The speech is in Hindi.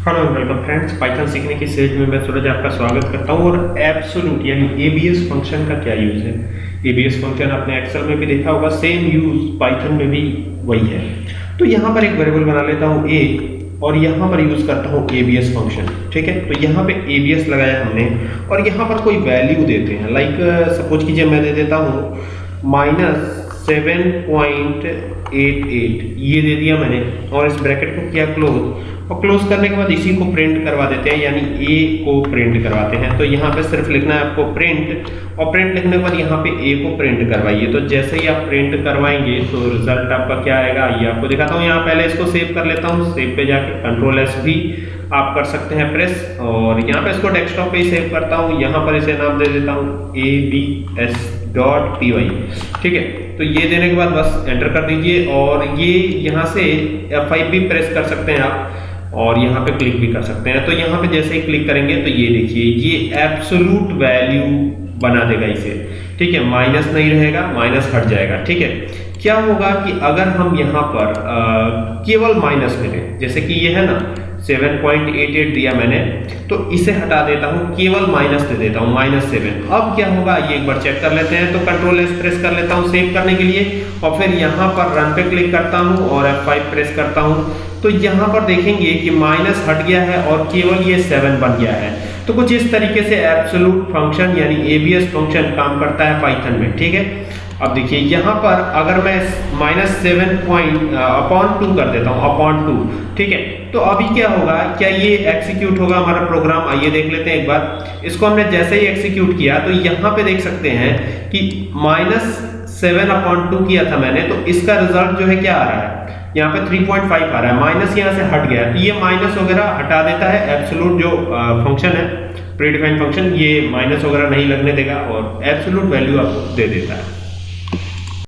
हेलो वेलकम फ्रेंड्स पाइथन सीखने की सीरीज़ में मैं सूरज आपका स्वागत करता हूँ और एब्सोल्यूट यानी एबीएस फ़ंक्शन का क्या यूज़ है? एबीएस फ़ंक्शन आपने एक्सेल में भी देखा होगा सेम यूज़ पाइथन में भी वही है। तो यहाँ पर एक वेरिएबल बना लेता हूँ, एक, और यहाँ पर यूज़ करता हूँ एबीएस फ़ंक्शन ठीक है? तो यहाँ पे एबीएस लगाया हमने, और यहाँ पर कोई वैल्यू देते हैं। लाइक सपोज़ कीजिए मैं दे देता हूँ minus seven point eight eight ये दे दिया मैंने और इस ब्रैकेट को किया क्लोज और क्लोज करने के बाद इसी को प्रिंट करवा देते हैं, यानी ए को प्रिंट करवाते हैं। तो यहाँ पे सिर्फ़ लिखना है आपको प्रिंट और प्रिंट लिखने के बाद यहाँ पे ए को प्रिंट करवाइए। तो जैसे ही आप प्रिंट करवाएँगे तो रिज़ल्ट आपका क्या आएगा? ये आपको दिखाता हूँ। यहाँ पहले इसको सेव कर लेता हूँ। सेव पे जाके कंट्रोल एस भी आप कर सकते हैं प्रेस। और यहाँ पे इसको डेस्कटॉप पे ही सेव करता हूँ। यहाँ पर इसे नाम दे देता हूँ A B S dot P Y ठीक है? तो ये देने के बाद बस एंटर कर दीजिए। और ये यहाँ से F5 भी प्रेस कर सकते हैं आप। और यहाँ पे क्लिक भी कर सकते हैं। तो यहाँ पे जैसे ही क्लिक करेंगे तो ये देखिए, ये एब्सोलूट वैल्यू बना देगा इसे। ठीक है? माइनस नहीं रहेगा माइनस हट जाएगा। ठीक है? क्या होगा कि अगर हम यहाँ पर केवल माइनस करें जैसे कि ये है ना 7.88 दिया मैंने तो इसे हटा देता हूँ, केवल माइनस दे देता हूँ माइनस सेवन अब क्या होगा, ये एक बार चेक कर लेते हैं तो कंट्रोल एस प्रेस कर लेता हूँ सेव करने के लिए, और फिर यहाँ पर रन पे क्लिक करता हूँ, और F5 प्रेस करता हूँ। तो यहाँ पर देखेंगे कि माइनस हट गया है, और केवल ये सेवन बन गया है। तो कुछ इस तरीके से एब्सोलूट फ़ंक्शन यानी एबीएस फ़ंक्शन काम करता है पाइथन में, ठीक है? अब देखिए, यहाँ पर अगर मैं minus seven point upon two कर देता हूँ अपॉन टू ठीक है? तो अभी क्या होगा? क्या ये एक्सिक्यूट होगा हमारा प्रोग्राम आइए देख लेते हैं एक बार। इसको हमने जैसे ही एक्सिक्यूट किया तो यहाँ पे देख सकते हैं कि माइनस सेवन अपॉन टू किया था मैंने तो इसका रिज़ल्ट जो है क्या आ रहा है? यहाँ पे 3.5 आ रहा है। माइनस यहाँ से हट गया। ये माइनस वगैरह हटा देता है। एब्सोलूट जो फ़ंक्शन है प्रीडिफाइंड फ़ंक्शन ये माइनस वगैरह नहीं लगने देगा और एब्सोलूट वैल्यू आपको दे देता है।